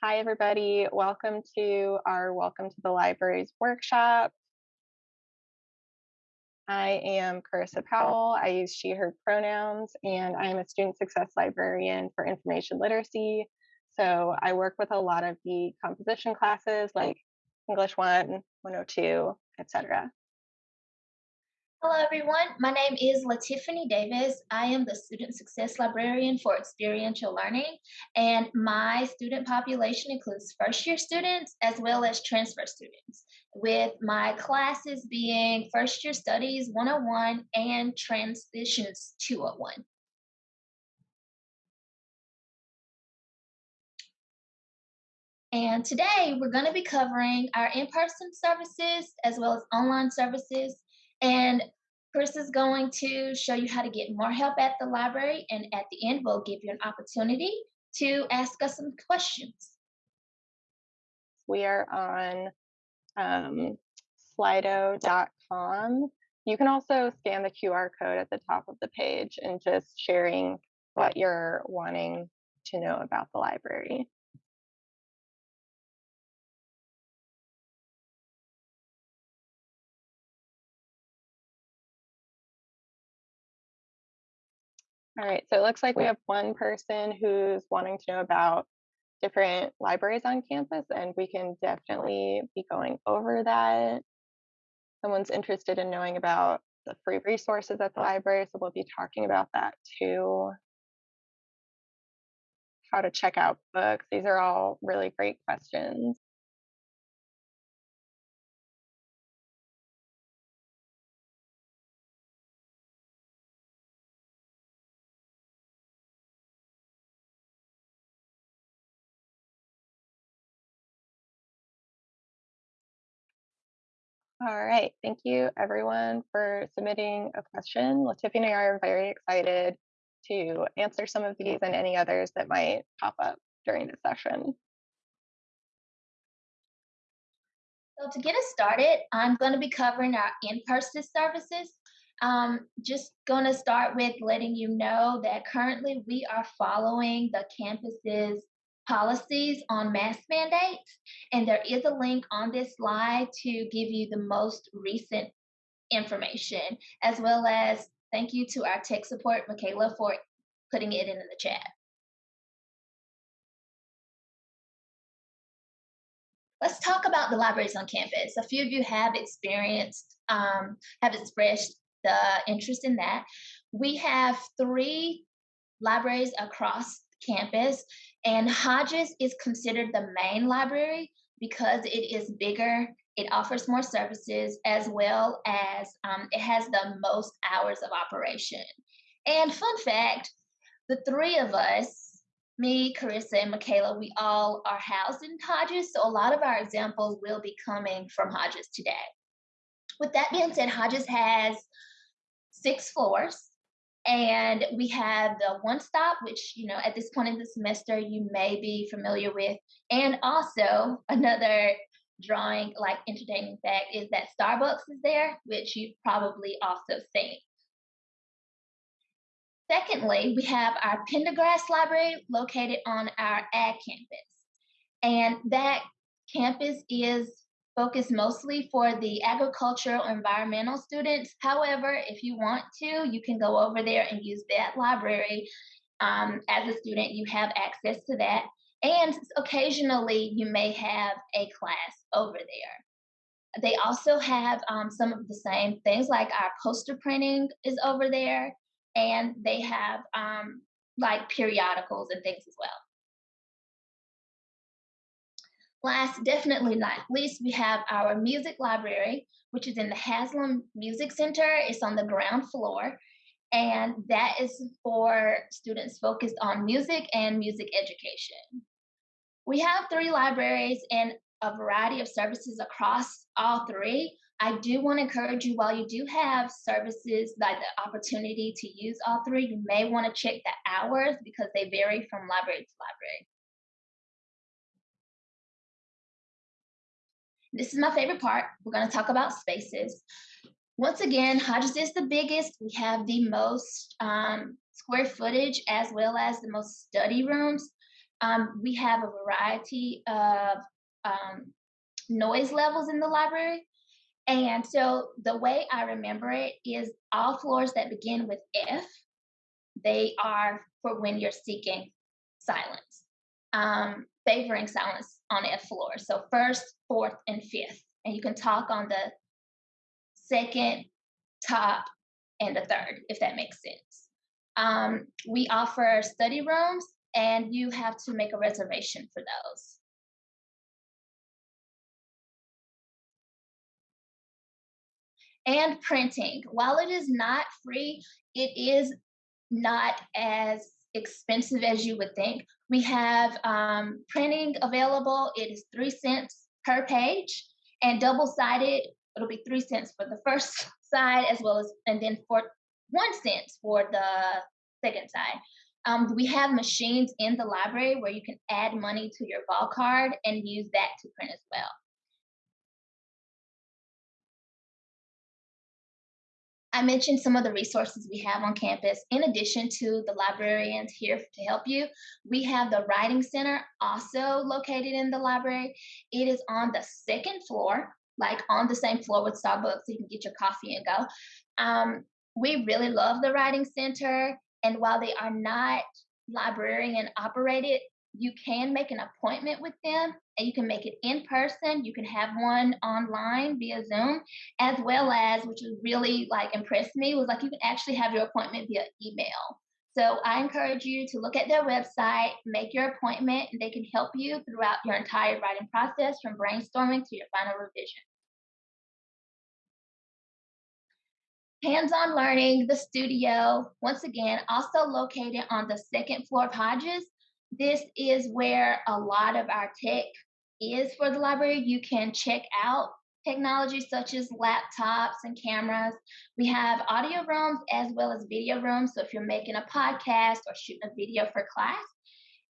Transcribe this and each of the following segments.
Hi, everybody. Welcome to our Welcome to the Libraries workshop. I am Carissa Powell. I use she, her pronouns, and I am a student success librarian for information literacy. So I work with a lot of the composition classes like English 1, 102, etc. Hello, everyone. My name is Latiffany Davis. I am the Student Success Librarian for Experiential Learning, and my student population includes first year students as well as transfer students, with my classes being First Year Studies 101 and Transitions 201. And today we're going to be covering our in person services as well as online services and Chris is going to show you how to get more help at the library. And at the end, we'll give you an opportunity to ask us some questions. We are on um, slido.com. You can also scan the QR code at the top of the page and just sharing what you're wanting to know about the library. All right, so it looks like we have one person who's wanting to know about different libraries on campus, and we can definitely be going over that. Someone's interested in knowing about the free resources at the library, so we'll be talking about that too. How to check out books. These are all really great questions. All right, thank you everyone for submitting a question. Latiffany and I are very excited to answer some of these and any others that might pop up during the session. So to get us started, I'm going to be covering our in-person services. Um, just going to start with letting you know that currently we are following the campus's policies on mask mandates. And there is a link on this slide to give you the most recent information, as well as thank you to our tech support, Michaela, for putting it in the chat. Let's talk about the libraries on campus. A few of you have experienced, um, have expressed the interest in that. We have three libraries across campus and Hodges is considered the main library because it is bigger, it offers more services, as well as um, it has the most hours of operation. And fun fact the three of us, me, Carissa, and Michaela, we all are housed in Hodges, so a lot of our examples will be coming from Hodges today. With that being said, Hodges has six floors and we have the one stop, which, you know, at this point in the semester, you may be familiar with. And also another drawing, like entertaining fact, is that Starbucks is there, which you've probably also seen. Secondly, we have our Pendergrass Library located on our ag campus. And that campus is focus mostly for the agricultural environmental students. However, if you want to, you can go over there and use that library. Um, as a student, you have access to that. And occasionally, you may have a class over there. They also have um, some of the same things, like our poster printing is over there, and they have um, like periodicals and things as well. Last, definitely not least, we have our music library, which is in the Haslam Music Center. It's on the ground floor, and that is for students focused on music and music education. We have three libraries and a variety of services across all three. I do want to encourage you while you do have services like the opportunity to use all three, you may want to check the hours because they vary from library to library. This is my favorite part. We're going to talk about spaces. Once again, Hodges is the biggest. We have the most um, square footage as well as the most study rooms. Um, we have a variety of um, noise levels in the library. And so the way I remember it is all floors that begin with F, they are for when you're seeking silence, um, favoring silence on F floors. So first, fourth, and fifth. And you can talk on the second, top, and the third, if that makes sense. Um, we offer study rooms, and you have to make a reservation for those. and printing. While it is not free, it is not as expensive as you would think. We have um, printing available. It is three cents per page, and double sided, it'll be three cents for the first side, as well as, and then for one cent for the second side. Um, we have machines in the library where you can add money to your vol card and use that to print as well. I mentioned some of the resources we have on campus. In addition to the librarians here to help you, we have the Writing Center also located in the library. It is on the second floor, like on the same floor with Starbucks, so you can get your coffee and go. Um, we really love the Writing Center, and while they are not librarian operated, you can make an appointment with them and you can make it in person you can have one online via zoom as well as which really like impressed me was like you can actually have your appointment via email. So i encourage you to look at their website make your appointment and they can help you throughout your entire writing process from brainstorming to your final revision. Hands-on learning, the studio, once again, also located on the second floor of Hodges, this is where a lot of our tech is for the library. You can check out technology such as laptops and cameras. We have audio rooms as well as video rooms. So if you're making a podcast or shooting a video for class,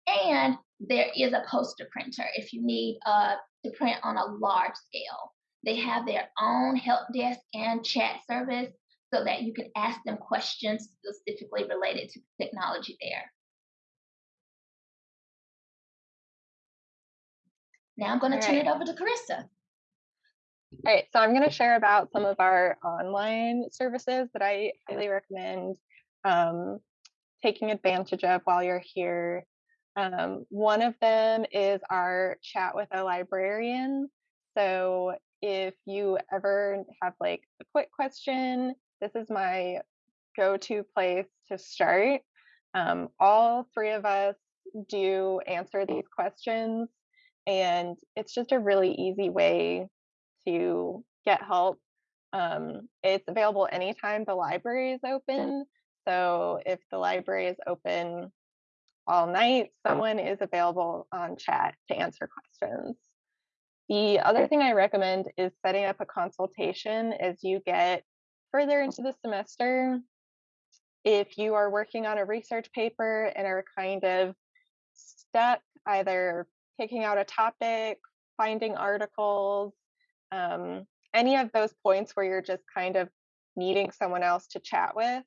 and there is a poster printer if you need uh, to print on a large scale. They have their own help desk and chat service so that you can ask them questions specifically related to technology there. Now I'm going to turn right. it over to Carissa. All right, so I'm going to share about some of our online services that I highly recommend um, taking advantage of while you're here. Um, one of them is our chat with a librarian. So if you ever have like a quick question, this is my go to place to start. Um, all three of us do answer these questions and it's just a really easy way to get help. Um, it's available anytime the library is open. So if the library is open all night, someone is available on chat to answer questions. The other thing I recommend is setting up a consultation as you get further into the semester. If you are working on a research paper and are kind of stuck either picking out a topic, finding articles, um, any of those points where you're just kind of needing someone else to chat with.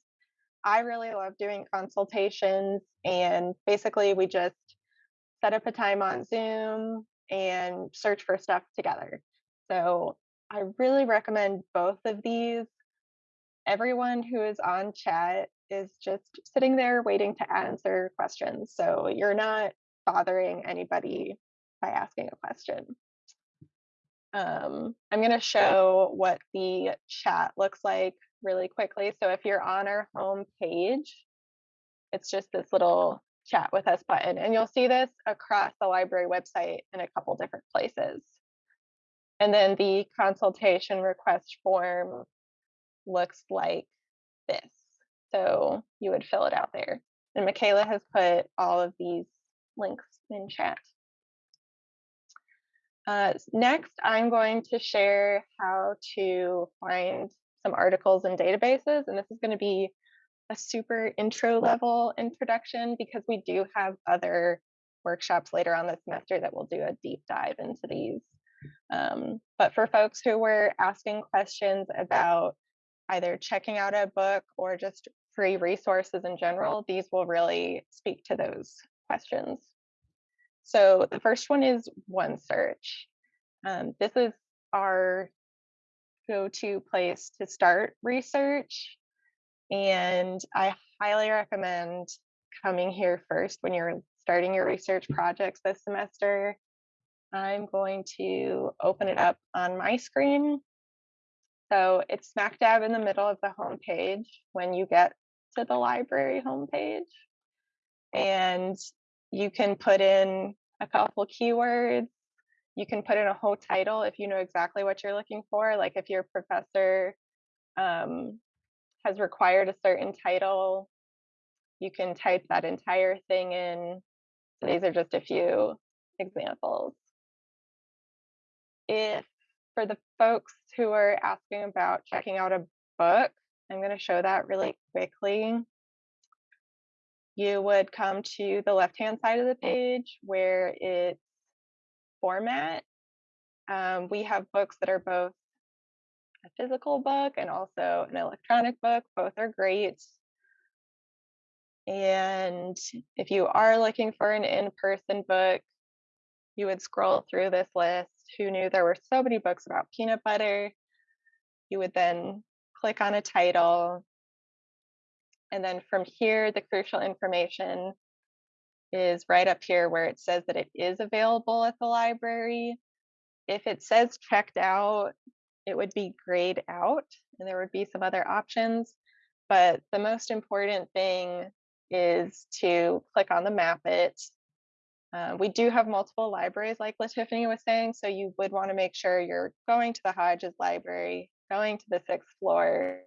I really love doing consultations, and basically, we just set up a time on Zoom and search for stuff together. So, I really recommend both of these. Everyone who is on chat is just sitting there waiting to answer questions. So, you're not bothering anybody by asking a question. Um, I'm going to show what the chat looks like really quickly. So if you're on our home page, it's just this little chat with us button. And you'll see this across the library website in a couple different places. And then the consultation request form looks like this. So you would fill it out there. And Michaela has put all of these links in chat. Uh, next, I'm going to share how to find some articles and databases, and this is going to be a super intro level introduction because we do have other workshops later on this semester that will do a deep dive into these. Um, but for folks who were asking questions about either checking out a book or just free resources in general, these will really speak to those questions. So the first one is OneSearch. Um, this is our go-to place to start research. And I highly recommend coming here first when you're starting your research projects this semester. I'm going to open it up on my screen. So it's smack dab in the middle of the home page when you get to the library homepage. And you can put in a couple keywords. You can put in a whole title if you know exactly what you're looking for. Like if your professor um, has required a certain title, you can type that entire thing in. So these are just a few examples. If for the folks who are asking about checking out a book, I'm going to show that really quickly. You would come to the left-hand side of the page where it's format. Um, we have books that are both a physical book and also an electronic book. Both are great. And if you are looking for an in-person book, you would scroll through this list. Who knew there were so many books about peanut butter? You would then click on a title. And then from here, the crucial information is right up here where it says that it is available at the library. If it says checked out, it would be grayed out and there would be some other options. But the most important thing is to click on the map it. Uh, we do have multiple libraries, like LaTiffany was saying, so you would want to make sure you're going to the Hodges Library, going to the sixth floor,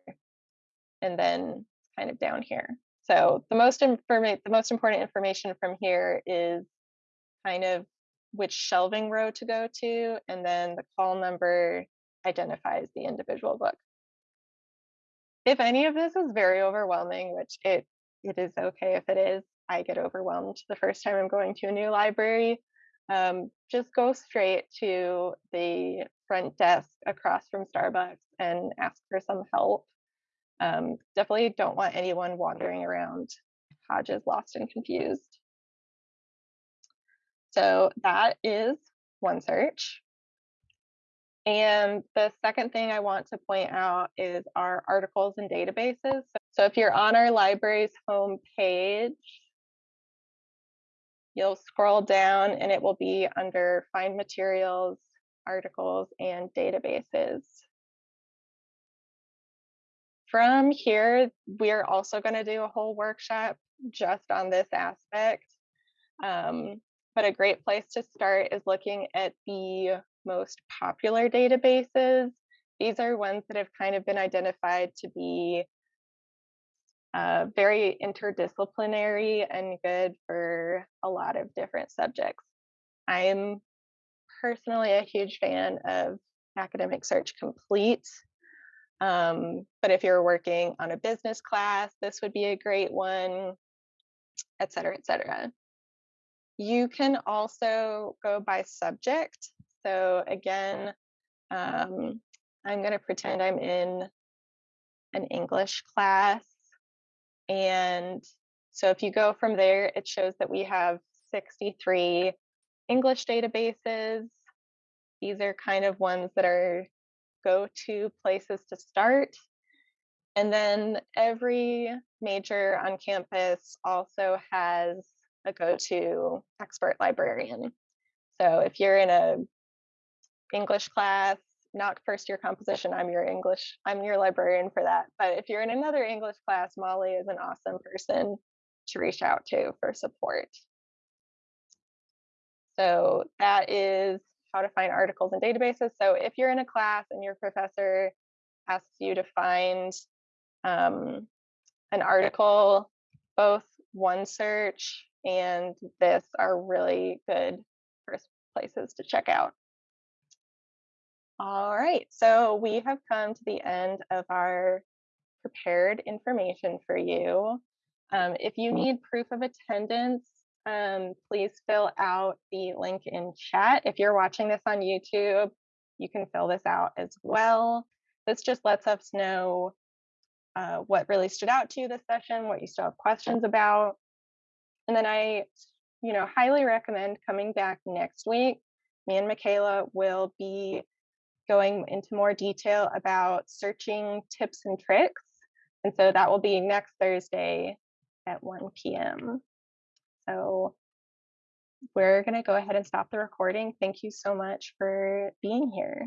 and then kind of down here. So the most informa- the most important information from here is kind of which shelving row to go to, and then the call number identifies the individual book. If any of this is very overwhelming, which it it is okay if it is, I get overwhelmed the first time I'm going to a new library. Um, just go straight to the front desk across from Starbucks and ask for some help. Um, definitely don't want anyone wandering around Hodges lost and confused. So that is OneSearch. And the second thing I want to point out is our articles and databases. So if you're on our library's homepage, you'll scroll down and it will be under find materials, articles, and databases. From here, we're also going to do a whole workshop just on this aspect. Um, but a great place to start is looking at the most popular databases. These are ones that have kind of been identified to be uh, very interdisciplinary and good for a lot of different subjects. I'm personally a huge fan of Academic Search Complete. Um, but if you're working on a business class, this would be a great one, et cetera, et cetera. You can also go by subject. So again, um, I'm going to pretend I'm in an English class. And so if you go from there, it shows that we have 63 English databases. These are kind of ones that are go-to places to start. And then every major on campus also has a go-to expert librarian. So if you're in a English class, not first year composition, I'm your English, I'm your librarian for that. But if you're in another English class, Molly is an awesome person to reach out to for support. So that is how to find articles and databases. So if you're in a class and your professor asks you to find um, an article, both OneSearch and this are really good first places to check out. All right, so we have come to the end of our prepared information for you. Um, if you need proof of attendance, um, please fill out the link in chat. If you're watching this on YouTube, you can fill this out as well. This just lets us know uh, what really stood out to you this session, what you still have questions about. And then I you know, highly recommend coming back next week. Me and Michaela will be going into more detail about searching tips and tricks. And so that will be next Thursday at 1 p.m. So we're going to go ahead and stop the recording. Thank you so much for being here.